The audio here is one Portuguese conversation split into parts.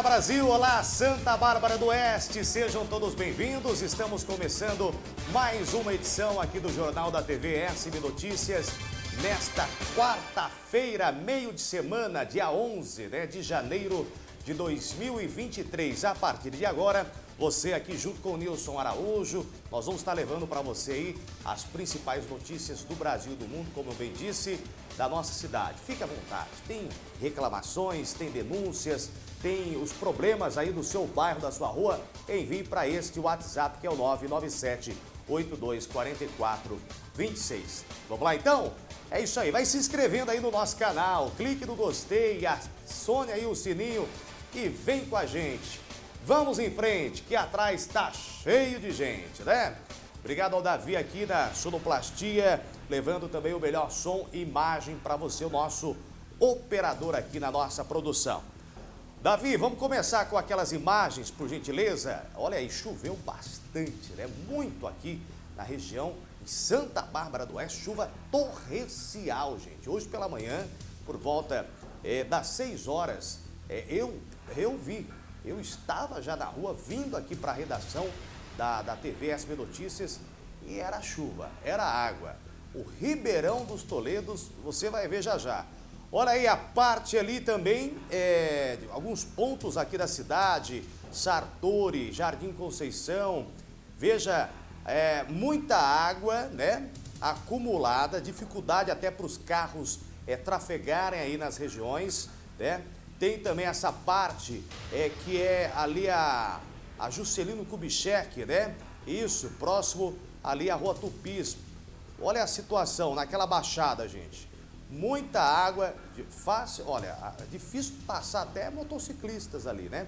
Olá Brasil, olá Santa Bárbara do Oeste, sejam todos bem-vindos. Estamos começando mais uma edição aqui do Jornal da TV SB Notícias. Nesta quarta-feira, meio de semana, dia 11 né, de janeiro de 2023. A partir de agora, você aqui junto com o Nilson Araújo, nós vamos estar levando para você aí as principais notícias do Brasil e do mundo, como eu bem disse, da nossa cidade. Fique à vontade, tem reclamações, tem denúncias, tem os problemas aí do seu bairro, da sua rua, envie para este WhatsApp que é o 997 8244 26. Vamos lá então? É isso aí, vai se inscrevendo aí no nosso canal, clique no gostei, acione aí o sininho e vem com a gente. Vamos em frente, que atrás está cheio de gente, né? Obrigado ao Davi aqui da Sonoplastia, levando também o melhor som e imagem para você, o nosso operador aqui na nossa produção. Davi, vamos começar com aquelas imagens, por gentileza? Olha aí, choveu bastante, né? Muito aqui na região em Santa Bárbara do Oeste, chuva torrencial, gente. Hoje pela manhã, por volta é, das 6 horas, é, eu, eu vi eu estava já na rua, vindo aqui para a redação da, da TV SB Notícias e era chuva, era água. O Ribeirão dos Toledos, você vai ver já já. Olha aí a parte ali também, é, alguns pontos aqui da cidade, Sartori, Jardim Conceição. Veja, é, muita água, né? Acumulada, dificuldade até para os carros é, trafegarem aí nas regiões, né? Tem também essa parte é, que é ali a, a Juscelino Kubitschek, né? Isso, próximo ali a Rua Tupis. Olha a situação naquela baixada, gente. Muita água, fácil, olha, difícil passar até motociclistas ali, né?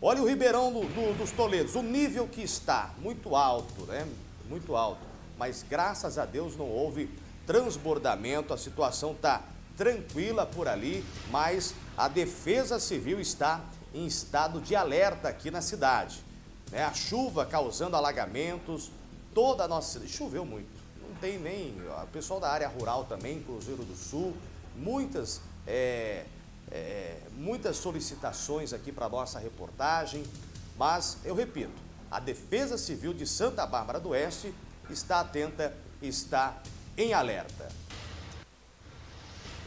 Olha o Ribeirão do, do, dos Toledos, o nível que está, muito alto, né? Muito alto. Mas graças a Deus não houve transbordamento, a situação está tranquila por ali, mas a Defesa Civil está em estado de alerta aqui na cidade. Né? A chuva causando alagamentos, toda a nossa. Choveu muito, tem nem. O pessoal da área rural também, Cruzeiro do Sul, muitas, é, é, muitas solicitações aqui para a nossa reportagem, mas eu repito, a Defesa Civil de Santa Bárbara do Oeste está atenta, está em alerta.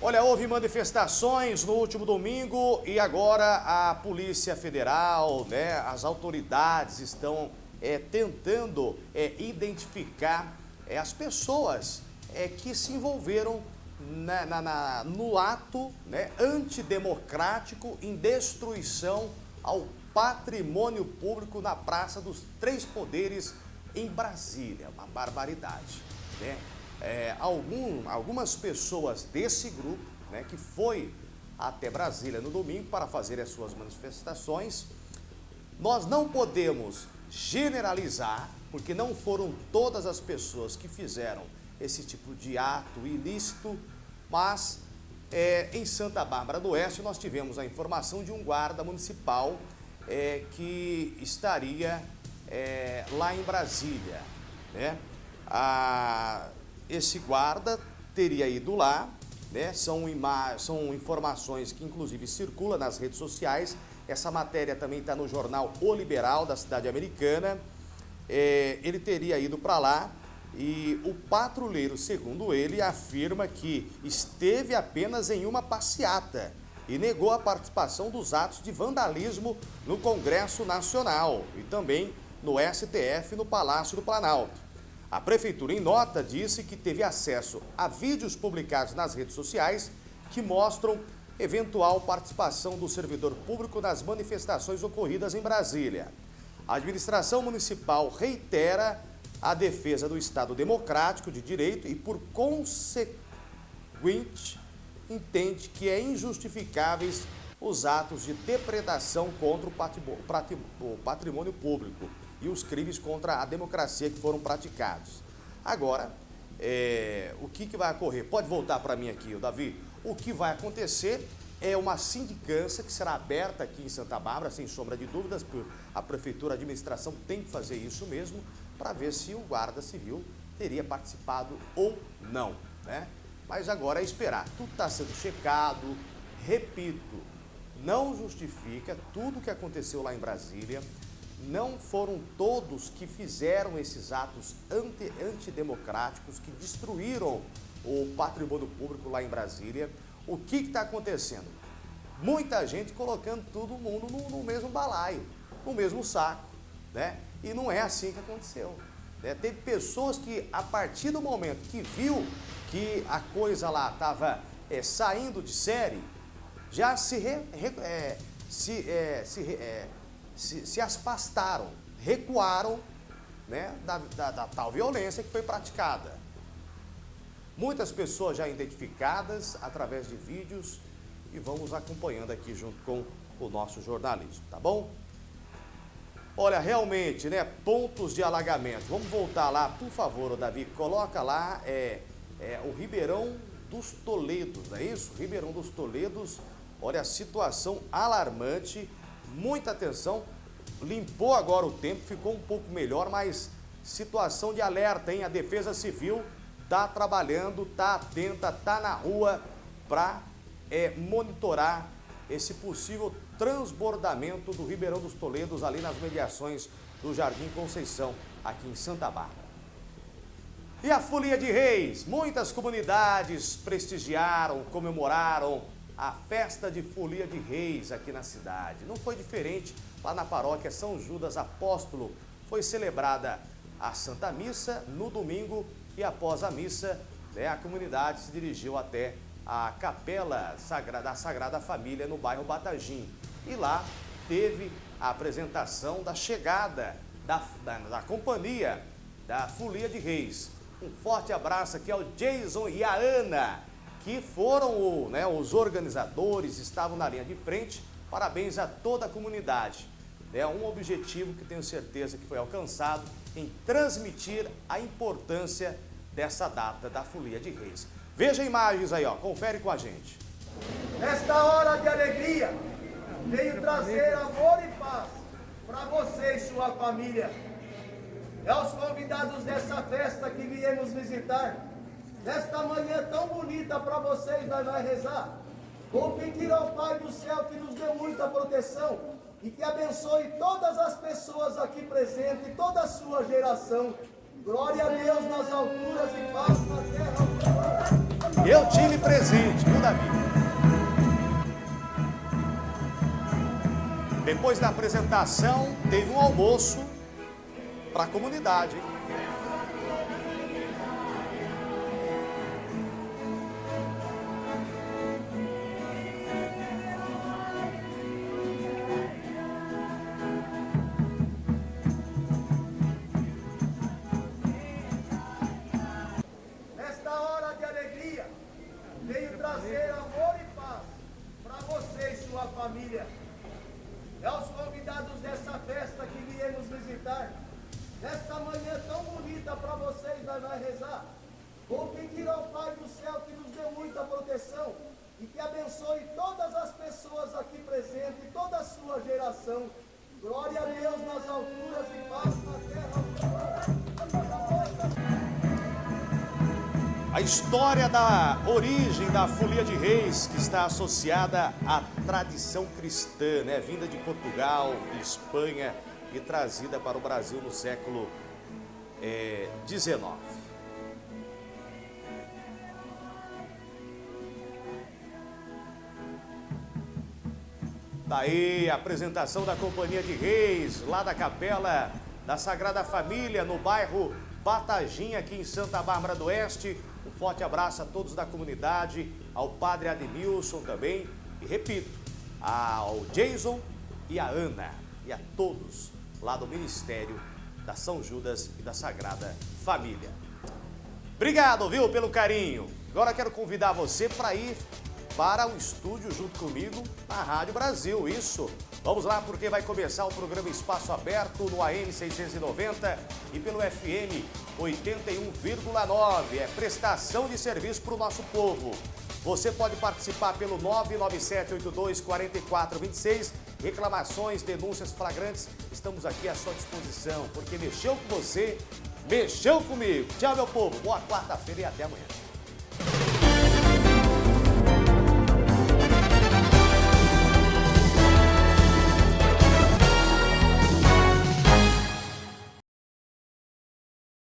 Olha, houve manifestações no último domingo e agora a Polícia Federal, né, as autoridades estão é, tentando é, identificar é, as pessoas é, que se envolveram na, na, na, no ato né, antidemocrático em destruição ao patrimônio público na Praça dos Três Poderes em Brasília. Uma barbaridade, né? é, algum, algumas pessoas desse grupo, né, que foi até Brasília no domingo para fazer as suas manifestações. Nós não podemos generalizar, porque não foram todas as pessoas que fizeram esse tipo de ato ilícito, mas é, em Santa Bárbara do Oeste nós tivemos a informação de um guarda municipal é, que estaria é, lá em Brasília. Né? A, esse guarda teria ido lá, né? São, são informações que inclusive circulam nas redes sociais. Essa matéria também está no jornal O Liberal da cidade americana. É, ele teria ido para lá e o patrulheiro, segundo ele, afirma que esteve apenas em uma passeata e negou a participação dos atos de vandalismo no Congresso Nacional e também no STF no Palácio do Planalto. A Prefeitura, em nota, disse que teve acesso a vídeos publicados nas redes sociais que mostram eventual participação do servidor público nas manifestações ocorridas em Brasília. A administração municipal reitera a defesa do Estado democrático de direito e, por consequente, entende que é injustificáveis os atos de depredação contra o patrimônio público e os crimes contra a democracia que foram praticados. Agora, é, o que, que vai ocorrer? Pode voltar para mim aqui, Davi. O que vai acontecer é uma sindicância que será aberta aqui em Santa Bárbara, sem sombra de dúvidas, a prefeitura, a administração tem que fazer isso mesmo, para ver se o guarda civil teria participado ou não, né? Mas agora é esperar. Tudo está sendo checado, repito, não justifica tudo o que aconteceu lá em Brasília. Não foram todos que fizeram esses atos anti, antidemocráticos, que destruíram o patrimônio público lá em Brasília. O que está acontecendo? Muita gente colocando todo mundo no, no, mesmo balaio, no mesmo saco, né? E não é assim que aconteceu. Né? Teve pessoas que, a partir do momento que viu que a coisa lá estava é, saindo de série, já se, re, re, é, se, é, se, é, se, se, afastaram, recuaram né, da, da, da tal violência que foi praticada. Muitas pessoas já identificadas através de vídeos e vamos acompanhando aqui junto com o nosso jornalismo, tá bom? Olha, realmente, né, pontos de alagamento. Vamos voltar lá, por favor, Davi, coloca lá é, é, o Ribeirão dos Toledos, não é isso? Ribeirão dos Toledos, olha a situação alarmante, muita atenção, limpou agora o tempo, ficou um pouco melhor, mas situação de alerta, hein? A Defesa Civil tá trabalhando, tá atenta, tá na rua para é, monitorar esse possível transbordamento do Ribeirão dos Toledos ali nas mediações do Jardim Conceição, aqui em Santa Bárbara. E a Folia de Reis, muitas comunidades prestigiaram, comemoraram a festa de Folia de Reis aqui na cidade. Não foi diferente lá na paróquia São Judas Apóstolo. Foi celebrada a Santa Missa no domingo e após a missa, né, a comunidade se dirigiu até a Capela da Sagrada Família no bairro Batagim. E lá teve a apresentação da chegada da, da, da companhia da Folia de Reis. Um forte abraço aqui ao Jason e a Ana, que foram o, né, os organizadores, estavam na linha de frente. Parabéns a toda a comunidade. É um objetivo que tenho certeza que foi alcançado em transmitir a importância dessa data da Folia de Reis. Veja imagens aí, ó, confere com a gente. Nesta hora de alegria, venho trazer amor e paz para você e sua família é aos convidados dessa festa que viemos visitar. Nesta manhã tão bonita para vocês, nós vamos rezar. Vou pedir ao Pai do céu que nos dê muita proteção e que abençoe todas as pessoas aqui presentes, toda a sua geração. Glória a Deus nas alturas e paz na terra. Eu tive presente, viu, Davi? Depois da apresentação, teve um almoço para a comunidade. Hein? Abençoe todas as pessoas aqui presentes, toda a sua geração. Glória a Deus nas alturas e paz na terra. A história da origem da Folia de Reis, que está associada à tradição cristã, né? vinda de Portugal, de Espanha, e trazida para o Brasil no século XIX. É, Daí a apresentação da Companhia de Reis, lá da Capela da Sagrada Família, no bairro Batagim, aqui em Santa Bárbara do Oeste. Um forte abraço a todos da comunidade, ao Padre Ademilson também. E repito, ao Jason e a Ana e a todos lá do Ministério da São Judas e da Sagrada Família. Obrigado, viu, pelo carinho. Agora quero convidar você para ir para o estúdio junto comigo na Rádio Brasil, isso. Vamos lá porque vai começar o programa Espaço Aberto no AM 690 e pelo FM 81,9. É prestação de serviço para o nosso povo. Você pode participar pelo 997824426. Reclamações, denúncias flagrantes, estamos aqui à sua disposição, porque mexeu com você, mexeu comigo. Tchau, meu povo. Boa quarta-feira e até amanhã.